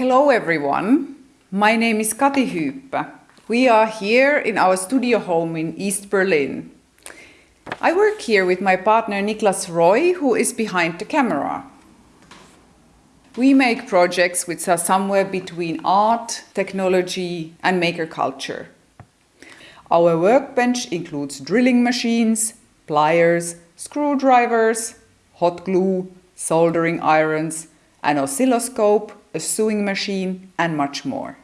Hello everyone, my name is Kati Hyyppä. We are here in our studio home in East Berlin. I work here with my partner Niklas Roy, who is behind the camera. We make projects which are somewhere between art, technology and maker culture. Our workbench includes drilling machines, pliers, screwdrivers, hot glue, soldering irons, an oscilloscope, a sewing machine and much more.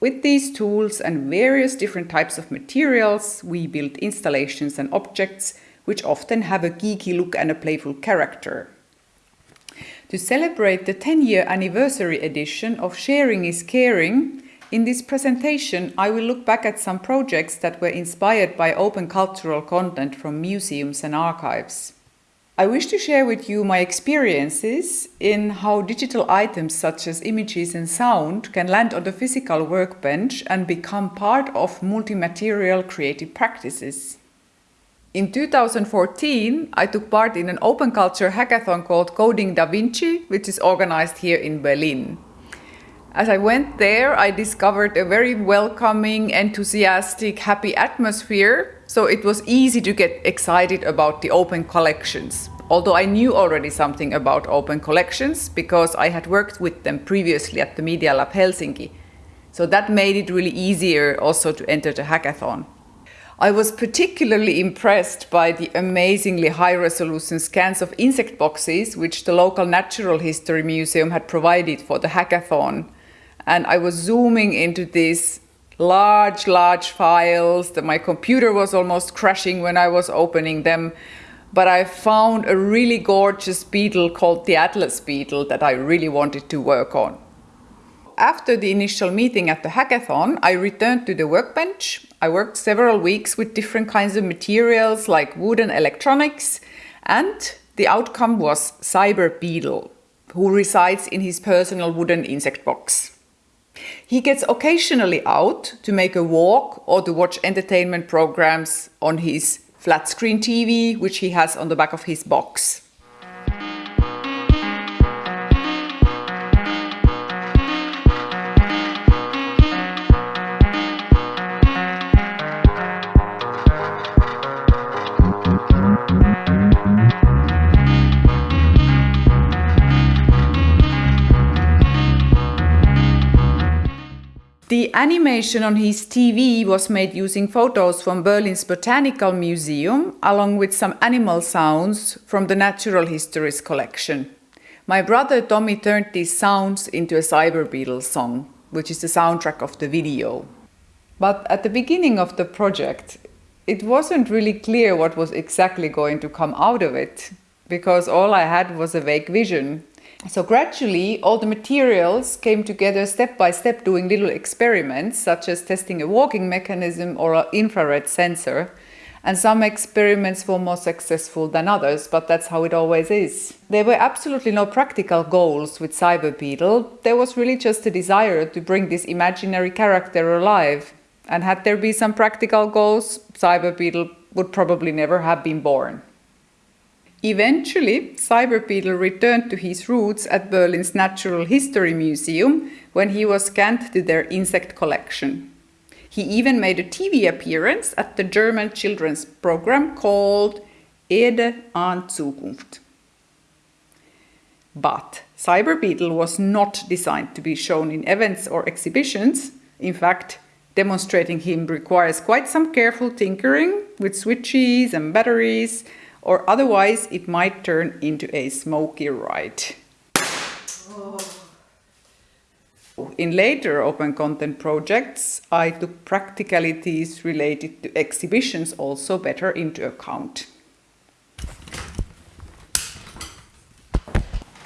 With these tools and various different types of materials, we build installations and objects which often have a geeky look and a playful character. To celebrate the 10-year anniversary edition of Sharing is Caring, in this presentation I will look back at some projects that were inspired by open cultural content from museums and archives. I wish to share with you my experiences in how digital items such as images and sound can land on the physical workbench and become part of multi-material creative practices. In 2014, I took part in an open culture hackathon called Coding Da Vinci, which is organized here in Berlin. As I went there, I discovered a very welcoming, enthusiastic, happy atmosphere so it was easy to get excited about the open collections. Although I knew already something about open collections because I had worked with them previously at the Media Lab Helsinki. So that made it really easier also to enter the hackathon. I was particularly impressed by the amazingly high resolution scans of insect boxes which the local Natural History Museum had provided for the hackathon. And I was zooming into these large, large files that my computer was almost crashing when I was opening them. But I found a really gorgeous beetle called the Atlas beetle that I really wanted to work on. After the initial meeting at the hackathon, I returned to the workbench. I worked several weeks with different kinds of materials like wood and electronics, and the outcome was Cyber Beetle, who resides in his personal wooden insect box. He gets occasionally out to make a walk or to watch entertainment programs on his flat screen TV, which he has on the back of his box. The animation on his TV was made using photos from Berlin's Botanical Museum, along with some animal sounds from the Natural Histories collection. My brother Tommy turned these sounds into a Cyber Beetle song, which is the soundtrack of the video. But at the beginning of the project, it wasn't really clear what was exactly going to come out of it, because all I had was a vague vision. So gradually all the materials came together step by step doing little experiments such as testing a walking mechanism or an infrared sensor. And some experiments were more successful than others, but that's how it always is. There were absolutely no practical goals with Cyber Beetle. There was really just a desire to bring this imaginary character alive. And had there been some practical goals, Cyber Beetle would probably never have been born. Eventually, Cyber Beetle returned to his roots at Berlin's Natural History Museum when he was scanned to their insect collection. He even made a TV appearance at the German children's program called Erde an Zukunft. But Cyber Beetle was not designed to be shown in events or exhibitions. In fact, demonstrating him requires quite some careful tinkering with switches and batteries or otherwise it might turn into a smoky ride. In later open content projects, I took practicalities related to exhibitions also better into account.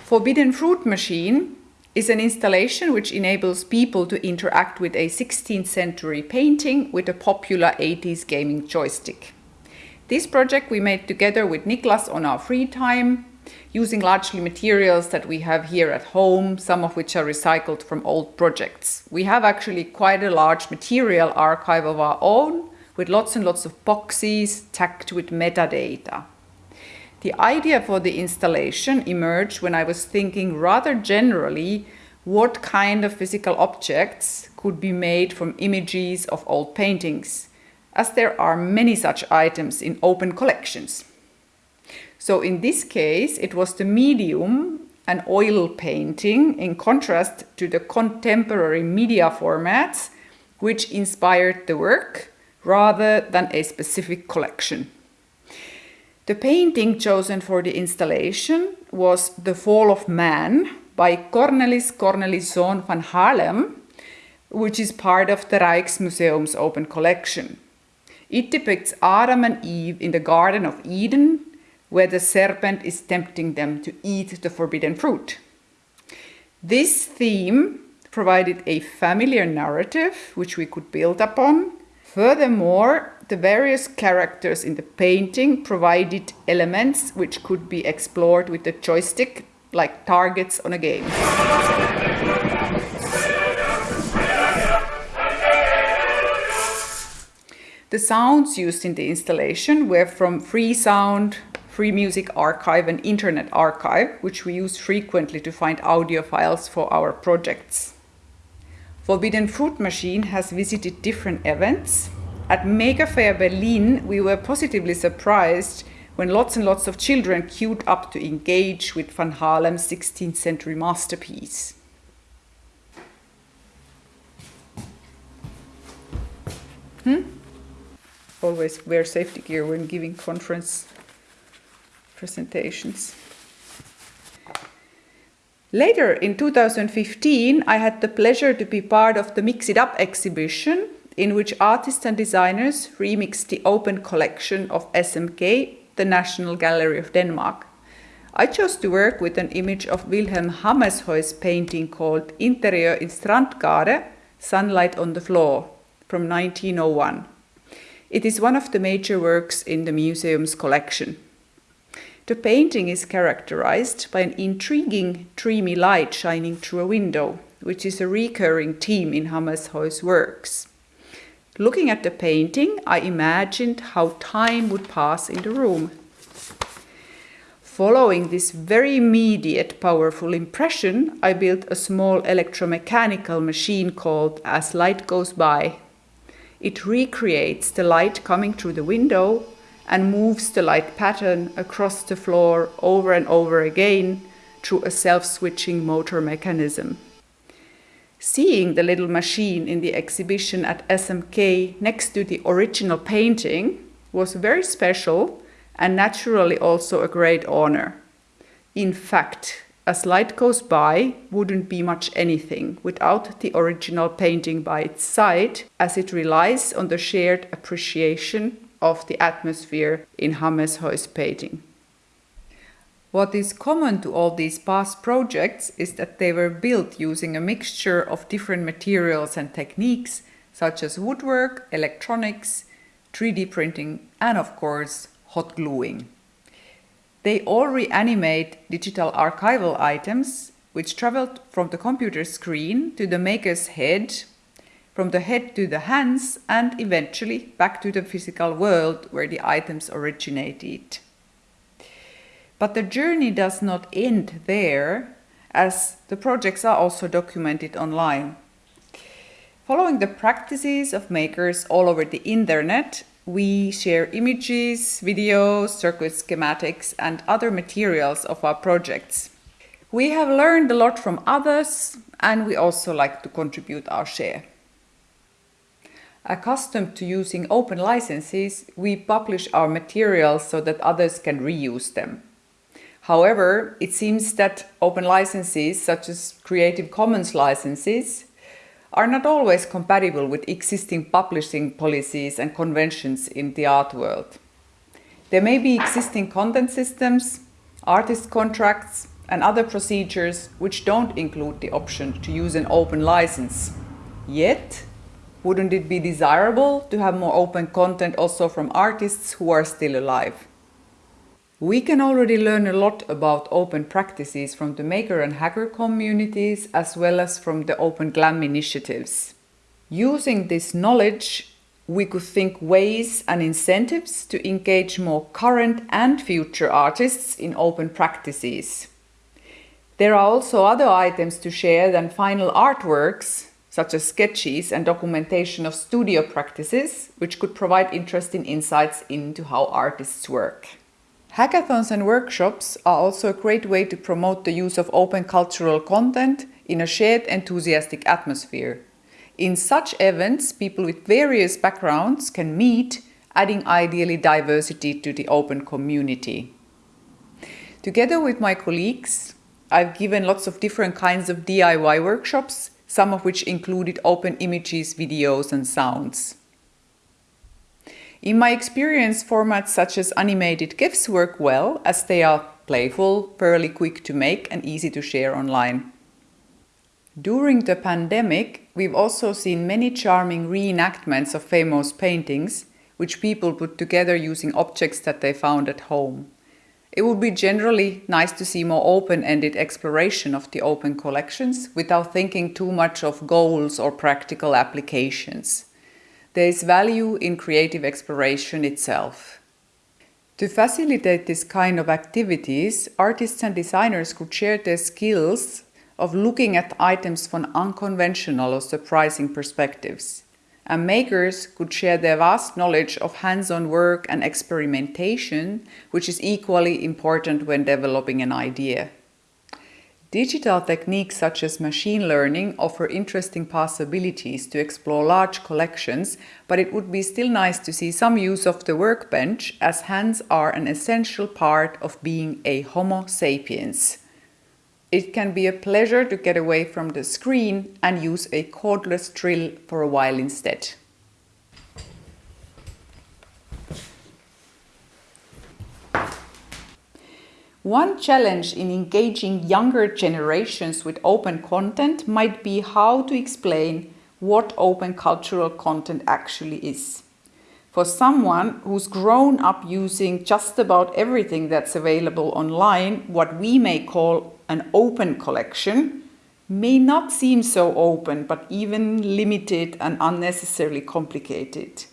Forbidden Fruit Machine is an installation which enables people to interact with a 16th century painting with a popular 80s gaming joystick. This project we made together with Niklas on our free time, using largely materials that we have here at home, some of which are recycled from old projects. We have actually quite a large material archive of our own, with lots and lots of boxes tagged with metadata. The idea for the installation emerged when I was thinking rather generally what kind of physical objects could be made from images of old paintings, as there are many such items in open collections. So in this case, it was the medium, an oil painting, in contrast to the contemporary media formats, which inspired the work rather than a specific collection. The painting chosen for the installation was The Fall of Man by Cornelis Corneliszoon van Haarlem, which is part of the Rijksmuseum's open collection. It depicts Adam and Eve in the Garden of Eden, where the serpent is tempting them to eat the forbidden fruit. This theme provided a familiar narrative which we could build upon. Furthermore, the various characters in the painting provided elements which could be explored with the joystick like targets on a game. The sounds used in the installation were from Free Sound, Free Music Archive and Internet Archive, which we use frequently to find audio files for our projects. Forbidden Fruit Machine has visited different events at Maker Faire Berlin, we were positively surprised when lots and lots of children queued up to engage with Van Haarlem's 16th century masterpiece. Hmm? Always wear safety gear when giving conference presentations. Later in 2015, I had the pleasure to be part of the Mix It Up exhibition in which artists and designers remixed the open collection of SMK, the National Gallery of Denmark. I chose to work with an image of Wilhelm Hammershøi's painting called Interior in Strandgade, Sunlight on the Floor, from 1901. It is one of the major works in the museum's collection. The painting is characterized by an intriguing, dreamy light shining through a window, which is a recurring theme in Hammershøi's works. Looking at the painting, I imagined how time would pass in the room. Following this very immediate, powerful impression, I built a small electromechanical machine called As Light Goes By. It recreates the light coming through the window and moves the light pattern across the floor over and over again through a self-switching motor mechanism. Seeing the little machine in the exhibition at SMK next to the original painting was very special and naturally also a great honor. In fact, as light goes by wouldn't be much anything without the original painting by its side, as it relies on the shared appreciation of the atmosphere in Hammershøi's painting. What is common to all these past projects is that they were built using a mixture of different materials and techniques such as woodwork, electronics, 3D printing and of course hot gluing. They all reanimate digital archival items which traveled from the computer screen to the maker's head, from the head to the hands and eventually back to the physical world where the items originated. But the journey does not end there, as the projects are also documented online. Following the practices of makers all over the internet, we share images, videos, circuit schematics and other materials of our projects. We have learned a lot from others and we also like to contribute our share. Accustomed to using open licenses, we publish our materials so that others can reuse them. However, it seems that open licenses, such as Creative Commons licenses, are not always compatible with existing publishing policies and conventions in the art world. There may be existing content systems, artist contracts, and other procedures which don't include the option to use an open license. Yet, wouldn't it be desirable to have more open content also from artists who are still alive? We can already learn a lot about open practices from the maker and hacker communities as well as from the Open GLAM initiatives. Using this knowledge, we could think ways and incentives to engage more current and future artists in open practices. There are also other items to share than final artworks, such as sketches and documentation of studio practices, which could provide interesting insights into how artists work. Hackathons and workshops are also a great way to promote the use of open cultural content in a shared enthusiastic atmosphere. In such events, people with various backgrounds can meet, adding ideally diversity to the open community. Together with my colleagues, I've given lots of different kinds of DIY workshops, some of which included open images, videos and sounds. In my experience, formats such as animated GIFs work well as they are playful, fairly quick to make and easy to share online. During the pandemic, we've also seen many charming reenactments of famous paintings, which people put together using objects that they found at home. It would be generally nice to see more open-ended exploration of the open collections without thinking too much of goals or practical applications. There is value in creative exploration itself. To facilitate this kind of activities, artists and designers could share their skills of looking at items from unconventional or surprising perspectives. And makers could share their vast knowledge of hands-on work and experimentation, which is equally important when developing an idea. Digital techniques such as machine learning offer interesting possibilities to explore large collections, but it would be still nice to see some use of the workbench as hands are an essential part of being a Homo sapiens. It can be a pleasure to get away from the screen and use a cordless drill for a while instead. One challenge in engaging younger generations with open content might be how to explain what open cultural content actually is. For someone who's grown up using just about everything that's available online, what we may call an open collection may not seem so open, but even limited and unnecessarily complicated.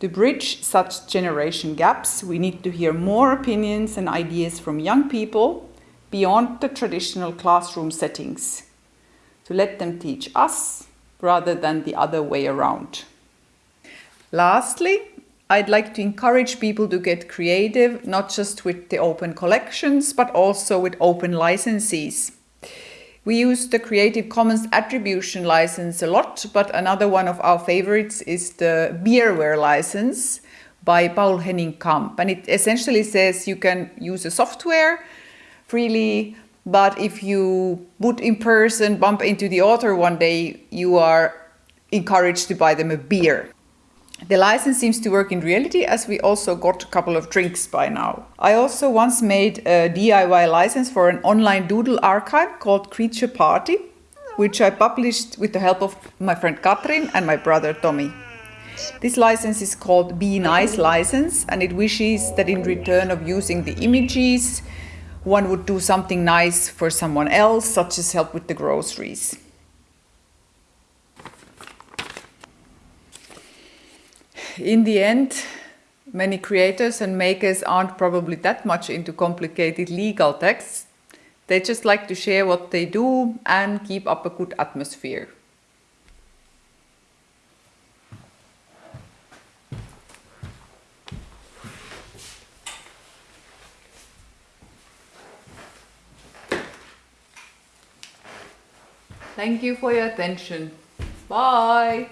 To bridge such generation gaps, we need to hear more opinions and ideas from young people beyond the traditional classroom settings, to let them teach us rather than the other way around. Lastly, I'd like to encourage people to get creative, not just with the open collections, but also with open licenses. We use the Creative Commons attribution license a lot, but another one of our favorites is the Beerware license by Poul-Henning Kamp. And it essentially says you can use a software freely, but if you put in person, bump into the author one day, you are encouraged to buy them a beer. The license seems to work in reality as we also got a couple of drinks by now. I also once made a DIY license for an online doodle archive called Creature Party, which I published with the help of my friend Katrin and my brother Tommy. This license is called Be Nice license and it wishes that in return of using the images, one would do something nice for someone else, such as help with the groceries. In the end, many creators and makers aren't probably that much into complicated legal texts. They just like to share what they do and keep up a good atmosphere. Thank you for your attention. Bye.